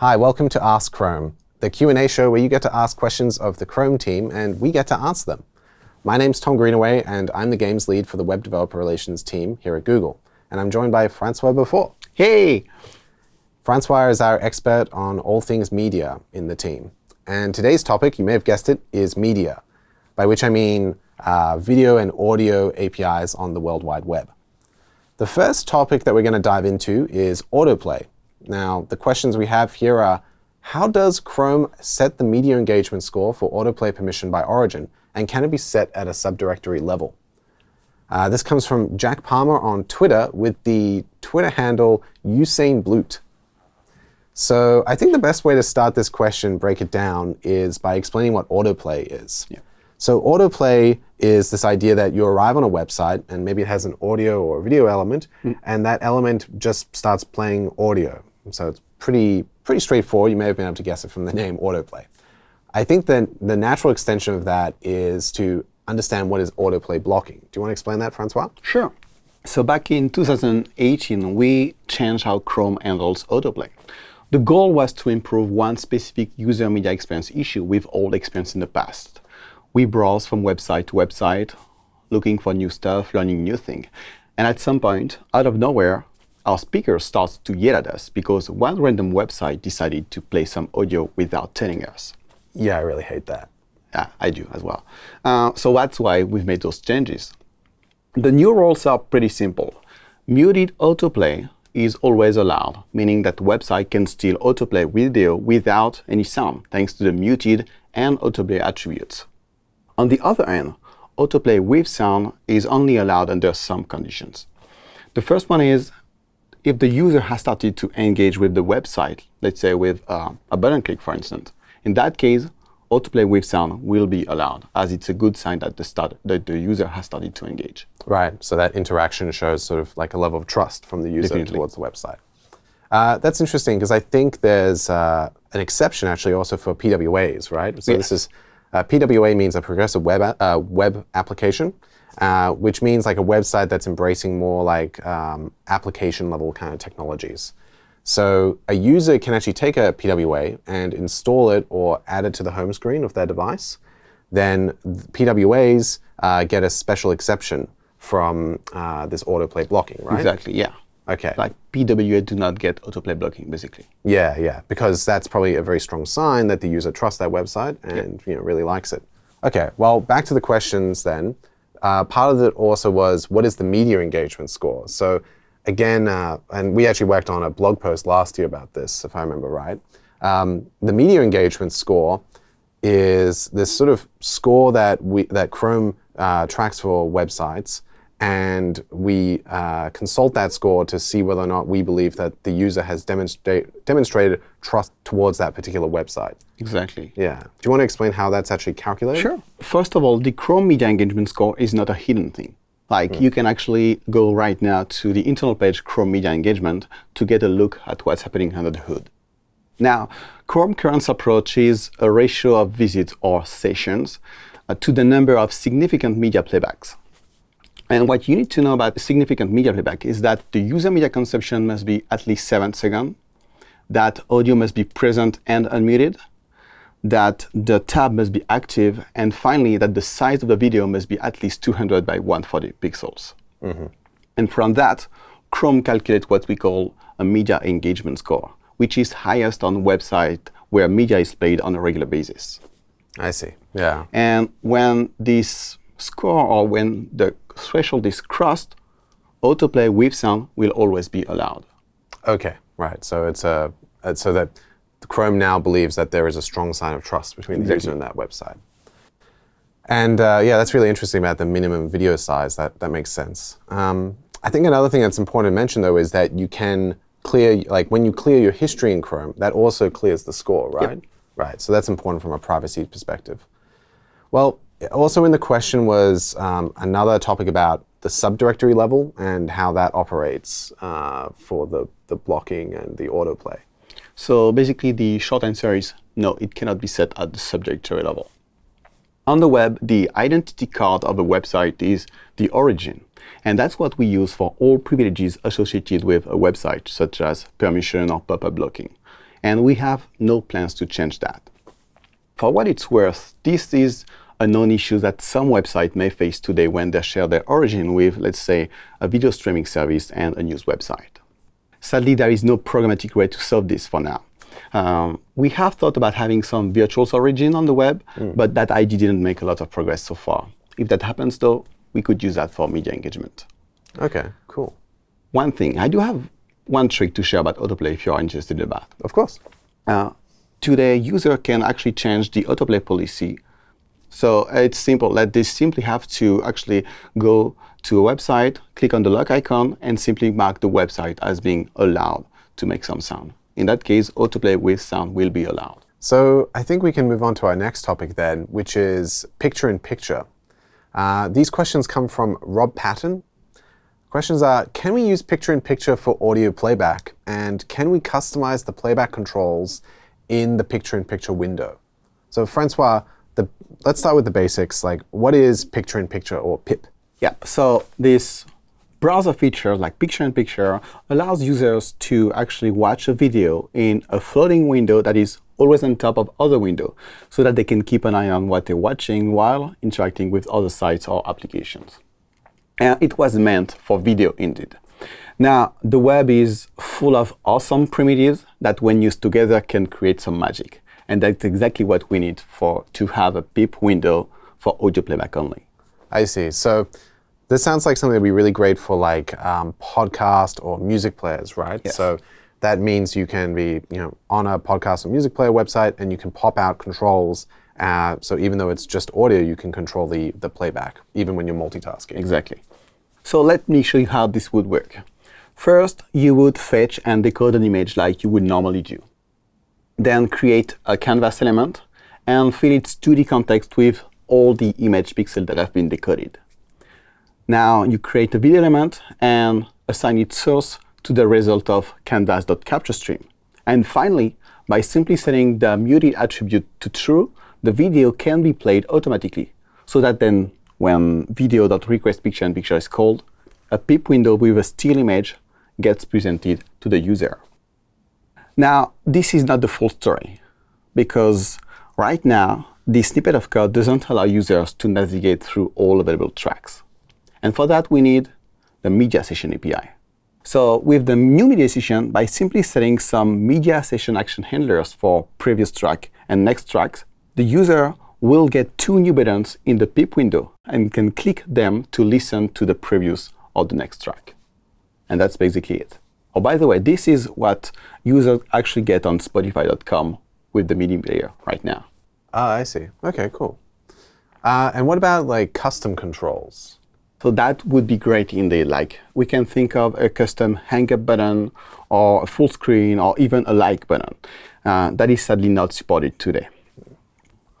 Hi, welcome to Ask Chrome, the Q&A show where you get to ask questions of the Chrome team and we get to answer them. My name's Tom Greenaway, and I'm the games lead for the Web Developer Relations team here at Google. And I'm joined by Francois Beaufort. Hey! Francois is our expert on all things media in the team. And today's topic, you may have guessed it, is media, by which I mean uh, video and audio APIs on the World Wide Web. The first topic that we're going to dive into is autoplay. Now, the questions we have here are, how does Chrome set the media engagement score for autoplay permission by origin, and can it be set at a subdirectory level? Uh, this comes from Jack Palmer on Twitter with the Twitter handle Usain Bloot. So I think the best way to start this question, break it down, is by explaining what autoplay is. Yeah. So autoplay is this idea that you arrive on a website, and maybe it has an audio or video element, mm. and that element just starts playing audio. So it's pretty, pretty straightforward. You may have been able to guess it from the name autoplay. I think that the natural extension of that is to understand what is autoplay blocking. Do you want to explain that, Francois? Sure. So back in 2018, we changed how Chrome handles autoplay. The goal was to improve one specific user media experience issue we've all experienced in the past. We browse from website to website, looking for new stuff, learning new things. And at some point, out of nowhere, our speaker starts to yell at us because one random website decided to play some audio without telling us. Yeah, I really hate that. Yeah, I do as well. Uh, so that's why we've made those changes. The new rules are pretty simple. Muted autoplay is always allowed, meaning that the website can still autoplay video without any sound, thanks to the muted and autoplay attributes. On the other hand, autoplay with sound is only allowed under some conditions. The first one is if the user has started to engage with the website, let's say with uh, a button click, for instance, in that case, autoplay with sound will be allowed, as it's a good sign that the, start, that the user has started to engage. Right, so that interaction shows sort of like a level of trust from the user Definitely. towards the website. Uh, that's interesting, because I think there's uh, an exception actually also for PWAs, right? So yes. this is uh, PWA means a progressive web, uh, web application. Uh, which means like a website that's embracing more like um, application level kind of technologies. So a user can actually take a PWA and install it or add it to the home screen of their device. Then PWAs uh, get a special exception from uh, this autoplay blocking, right? Exactly, yeah. OK. Like PWA do not get autoplay blocking, basically. Yeah, yeah, because that's probably a very strong sign that the user trusts that website and you know, really likes it. OK, well, back to the questions then uh, part of it also was what is the media engagement score? So again, uh, and we actually worked on a blog post last year about this, if I remember right. Um, the media engagement score is this sort of score that we that Chrome uh, tracks for websites and we uh, consult that score to see whether or not we believe that the user has demonstra demonstrated trust towards that particular website. Exactly. Yeah. Do you want to explain how that's actually calculated? Sure. First of all, the Chrome Media Engagement Score is not a hidden thing. Like, mm. you can actually go right now to the internal page Chrome Media Engagement to get a look at what's happening under the hood. Now, Chrome current approach is a ratio of visits or sessions uh, to the number of significant media playbacks. And what you need to know about significant media playback is that the user media consumption must be at least 7 seconds, that audio must be present and unmuted, that the tab must be active, and finally, that the size of the video must be at least 200 by 140 pixels. Mm -hmm. And from that, Chrome calculates what we call a media engagement score, which is highest on website where media is played on a regular basis. I see, yeah. And when this score or when the threshold is crossed, autoplay with sound will always be allowed. OK, right. So it's a so that Chrome now believes that there is a strong sign of trust between the user and that website. And uh, yeah, that's really interesting about the minimum video size. That that makes sense. Um, I think another thing that's important to mention though is that you can clear like when you clear your history in Chrome, that also clears the score, right? Yep. Right. So that's important from a privacy perspective. Well, also in the question was um, another topic about the subdirectory level and how that operates uh, for the, the blocking and the autoplay. So basically, the short answer is no, it cannot be set at the subdirectory level. On the web, the identity card of a website is the origin. And that's what we use for all privileges associated with a website, such as permission or pop-up blocking. And we have no plans to change that. For what it's worth, this is a known issue that some websites may face today when they share their origin with, let's say, a video streaming service and a news website. Sadly, there is no programmatic way to solve this for now. Um, we have thought about having some virtual origin on the web, mm. but that idea didn't make a lot of progress so far. If that happens, though, we could use that for media engagement. OK, cool. One thing, I do have one trick to share about autoplay if you are interested in that. Of course. Uh, today, user can actually change the autoplay policy so it's simple. Let this simply have to actually go to a website, click on the lock icon, and simply mark the website as being allowed to make some sound. In that case, autoplay with sound will be allowed. So I think we can move on to our next topic then, which is picture-in-picture. Uh, these questions come from Rob Patton. Questions are, can we use picture-in-picture -picture for audio playback? And can we customize the playback controls in the picture-in-picture -picture window? So Francois, the, let's start with the basics. Like, what is picture-in-picture -picture or PIP? Yeah, so this browser feature, like picture-in-picture, allows users to actually watch a video in a floating window that is always on top of other window, so that they can keep an eye on what they're watching while interacting with other sites or applications. And it was meant for video indeed. Now, the web is full of awesome primitives that when used together can create some magic. And that's exactly what we need for to have a PIP window for audio playback only. I see. So this sounds like something that would be really great for like um, podcast or music players, right? Yes. So that means you can be you know, on a podcast or music player website and you can pop out controls. Uh, so even though it's just audio, you can control the, the playback, even when you're multitasking. Exactly. So let me show you how this would work. First, you would fetch and decode an image like you would normally do then create a canvas element and fill its 2D context with all the image pixels that have been decoded. Now you create a video element and assign its source to the result of canvas.captureStream. And finally, by simply setting the muted attribute to true, the video can be played automatically, so that then when video.requestPicture-in-Picture is called, a PIP window with a still image gets presented to the user. Now, this is not the full story, because right now, this snippet of code doesn't allow users to navigate through all available tracks. And for that, we need the Media Session API. So with the new Media Session, by simply setting some Media Session action handlers for previous track and next tracks, the user will get two new buttons in the PIP window and can click them to listen to the previous or the next track. And that's basically it. Oh, by the way, this is what users actually get on Spotify.com with the media player right now. Ah, I see. OK, cool. Uh, and what about like custom controls? So that would be great indeed. Like we can think of a custom hang up button or a full screen or even a like button. Uh, that is sadly not supported today.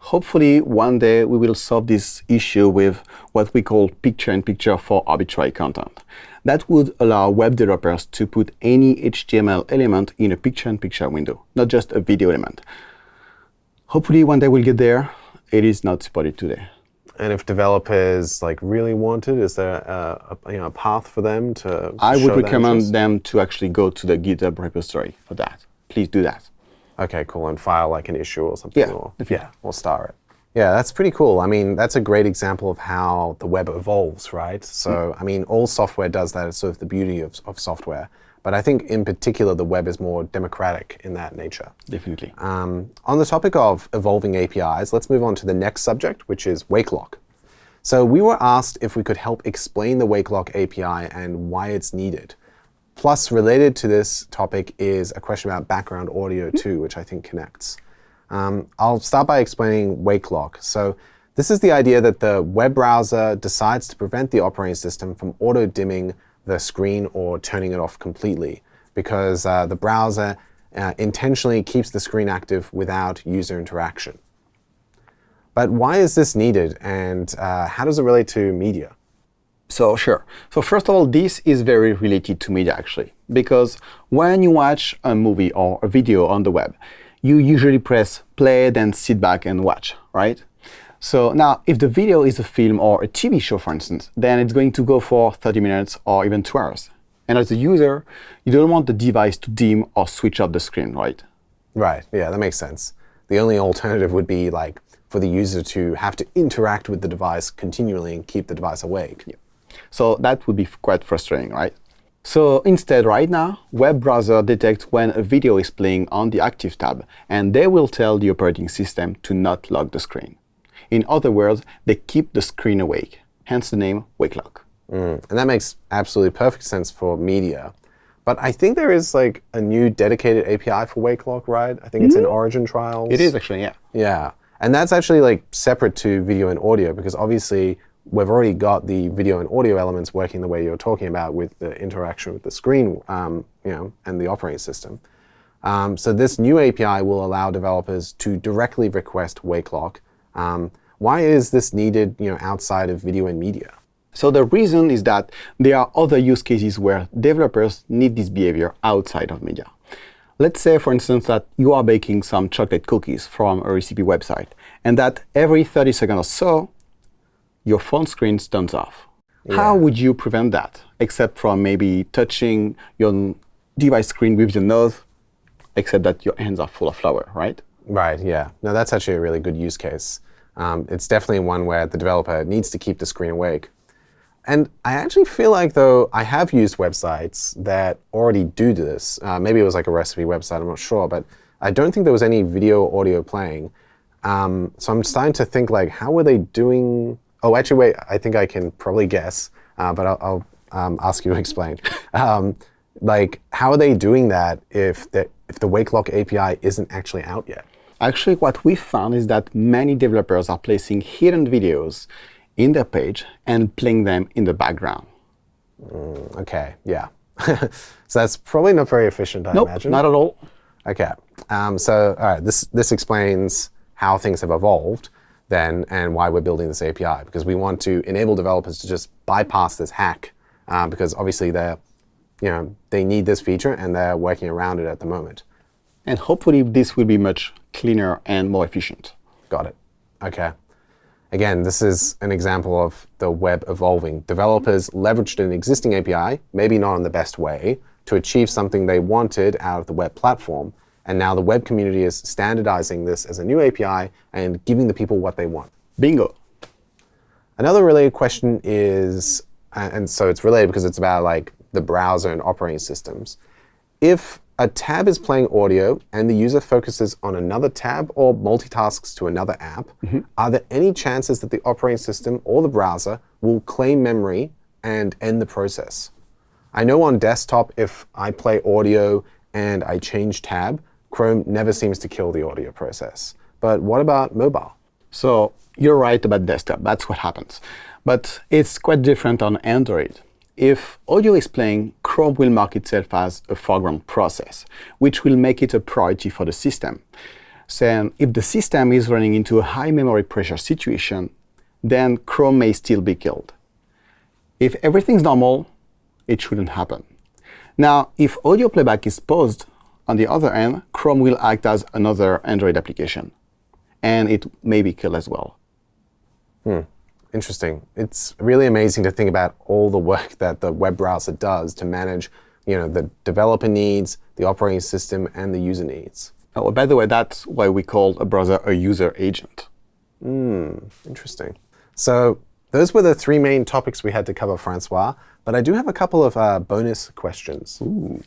Hopefully, one day we will solve this issue with what we call picture-in-picture -picture for arbitrary content. That would allow web developers to put any HTML element in a picture-in-picture -picture window, not just a video element. Hopefully, one day we'll get there. It is not supported today. And if developers like really wanted, is there a, a, you know, a path for them to? I would recommend them to actually go to the GitHub repository for that. Please do that. OK, cool, and file like an issue or something. Yeah, or, yeah, or star it. Yeah, that's pretty cool. I mean, that's a great example of how the web evolves, right? So, mm. I mean, all software does that. It's sort of the beauty of, of software. But I think in particular, the web is more democratic in that nature. Definitely. Um, on the topic of evolving APIs, let's move on to the next subject, which is Wakelock. So we were asked if we could help explain the Wakelock API and why it's needed. Plus, related to this topic is a question about background audio too, which I think connects. Um, I'll start by explaining Wakelock. So this is the idea that the web browser decides to prevent the operating system from auto-dimming the screen or turning it off completely because uh, the browser uh, intentionally keeps the screen active without user interaction. But why is this needed, and uh, how does it relate to media? So sure. So first of all, this is very related to media, actually, because when you watch a movie or a video on the web, you usually press play, then sit back and watch, right? So now, if the video is a film or a TV show, for instance, then it's going to go for 30 minutes or even two hours. And as a user, you don't want the device to dim or switch off the screen, right? Right. Yeah, that makes sense. The only alternative would be like for the user to have to interact with the device continually and keep the device awake. So that would be quite frustrating, right? So instead, right now, web browser detects when a video is playing on the Active tab, and they will tell the operating system to not lock the screen. In other words, they keep the screen awake, hence the name Wake Lock. Mm. And that makes absolutely perfect sense for media. But I think there is like a new dedicated API for Wake Lock, right? I think it's in Origin trials. It is actually, yeah. Yeah. And that's actually like separate to video and audio because obviously we've already got the video and audio elements working the way you're talking about with the interaction with the screen, um, you know, and the operating system. Um, so this new API will allow developers to directly request wake lock. Um, why is this needed, you know, outside of video and media? So the reason is that there are other use cases where developers need this behavior outside of media. Let's say, for instance, that you are baking some chocolate cookies from a recipe website, and that every 30 seconds or so, your phone screen turns off. Yeah. How would you prevent that, except from maybe touching your device screen with your nose, except that your hands are full of flour, right? Right, yeah. No, that's actually a really good use case. Um, it's definitely one where the developer needs to keep the screen awake. And I actually feel like, though, I have used websites that already do this. Uh, maybe it was like a recipe website, I'm not sure. But I don't think there was any video or audio playing. Um, so I'm starting to think, like, how were they doing Oh, actually, wait. I think I can probably guess, uh, but I'll, I'll um, ask you to explain. Um, like, how are they doing that if the, if the WakeLock API isn't actually out yet? Actually, what we found is that many developers are placing hidden videos in their page and playing them in the background. Mm, OK, yeah. so that's probably not very efficient, I nope, imagine. not at all. OK. Um, so all right, this, this explains how things have evolved then and why we're building this API, because we want to enable developers to just bypass this hack, uh, because obviously they're, you know, they need this feature and they're working around it at the moment. And hopefully this will be much cleaner and more efficient. Got it. OK. Again, this is an example of the web evolving. Developers leveraged an existing API, maybe not in the best way, to achieve something they wanted out of the web platform. And now the web community is standardizing this as a new API and giving the people what they want. Bingo. Another related question is, and so it's related because it's about like the browser and operating systems. If a tab is playing audio and the user focuses on another tab or multitasks to another app, mm -hmm. are there any chances that the operating system or the browser will claim memory and end the process? I know on desktop, if I play audio and I change tab, Chrome never seems to kill the audio process. But what about mobile? So you're right about desktop. That's what happens. But it's quite different on Android. If audio is playing, Chrome will mark itself as a foreground process, which will make it a priority for the system. So if the system is running into a high memory pressure situation, then Chrome may still be killed. If everything's normal, it shouldn't happen. Now, if audio playback is paused, on the other end, Chrome will act as another Android application. And it may be killed as well. Hmm. Interesting. It's really amazing to think about all the work that the web browser does to manage you know, the developer needs, the operating system, and the user needs. Oh, by the way, that's why we call a browser a user agent. Hmm. Interesting. So those were the three main topics we had to cover, Francois. But I do have a couple of uh, bonus questions. Ooh.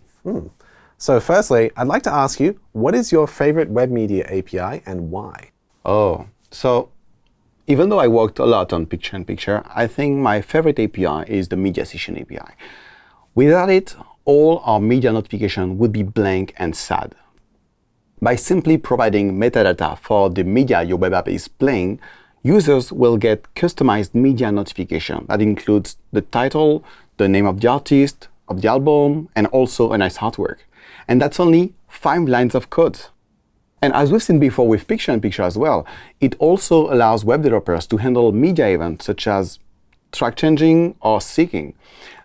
So firstly, I'd like to ask you, what is your favorite web media API and why? Oh, so even though I worked a lot on picture-in-picture, I think my favorite API is the Media Session API. Without it, all our media notification would be blank and sad. By simply providing metadata for the media your web app is playing, users will get customized media notification that includes the title, the name of the artist, of the album, and also a nice artwork. And that's only five lines of code. And as we've seen before with picture-in-picture as well, it also allows web developers to handle media events such as track changing or syncing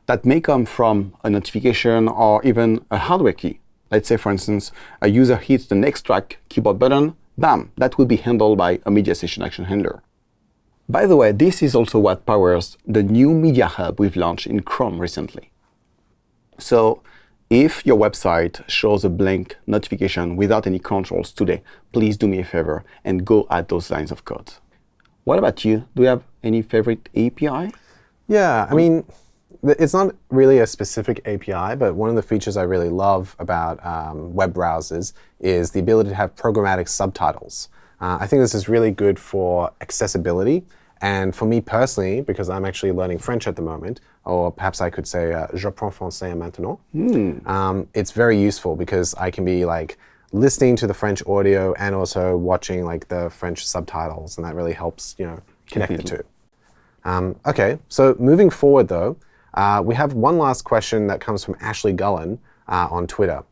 that may come from a notification or even a hardware key. Let's say, for instance, a user hits the next track keyboard button, bam, that will be handled by a media session action handler. By the way, this is also what powers the new Media Hub we've launched in Chrome recently. So If your website shows a blank notification without any controls today, please do me a favor and go add those lines of code. What about you? Do you have any favorite API? Yeah, I mean, it's not really a specific API, but one of the features I really love about um, web browsers is the ability to have programmatic subtitles. Uh, I think this is really good for accessibility. And for me personally, because I'm actually learning French at the moment, or perhaps I could say, uh, j'apprends français maintenant, mm. um, it's very useful because I can be like listening to the French audio and also watching like the French subtitles, and that really helps you know connect the two. Um, OK, so moving forward though, uh, we have one last question that comes from Ashley Gullen uh, on Twitter.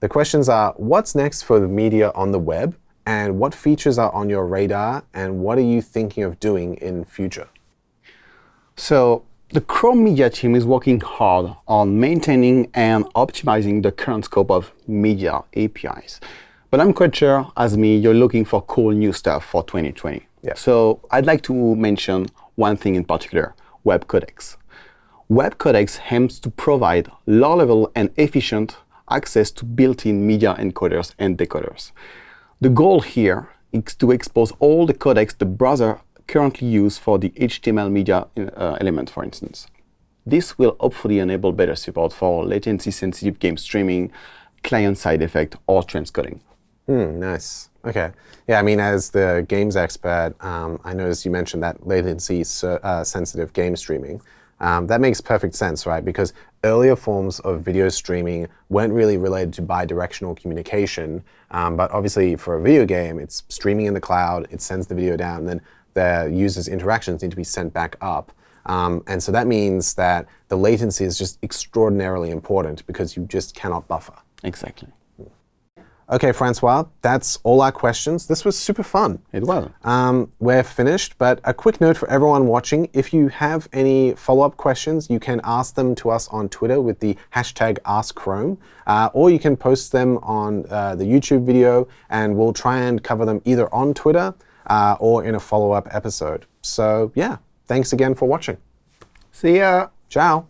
The questions are, what's next for the media on the web? And what features are on your radar? And what are you thinking of doing in future? So the Chrome Media team is working hard on maintaining and optimizing the current scope of media APIs. But I'm quite sure, as me, you're looking for cool new stuff for 2020. Yeah. So I'd like to mention one thing in particular, Web Codecs. Web Codecs aims to provide low-level and efficient access to built-in media encoders and decoders. The goal here is to expose all the codecs the browser currently use for the HTML media uh, element, for instance. This will hopefully enable better support for latency-sensitive game streaming, client-side effect, or transcoding. Hmm, nice. OK. Yeah, I mean, as the games expert, um, I noticed you mentioned that latency-sensitive uh, game streaming. Um, that makes perfect sense, right? Because earlier forms of video streaming weren't really related to bidirectional communication. Um, but obviously, for a video game, it's streaming in the cloud, it sends the video down, and then the user's interactions need to be sent back up. Um, and so that means that the latency is just extraordinarily important because you just cannot buffer. Exactly. OK, Francois, that's all our questions. This was super fun. It was. Um, we're finished, but a quick note for everyone watching. If you have any follow-up questions, you can ask them to us on Twitter with the hashtag AskChrome, uh, or you can post them on uh, the YouTube video, and we'll try and cover them either on Twitter uh, or in a follow-up episode. So yeah, thanks again for watching. See ya. Ciao.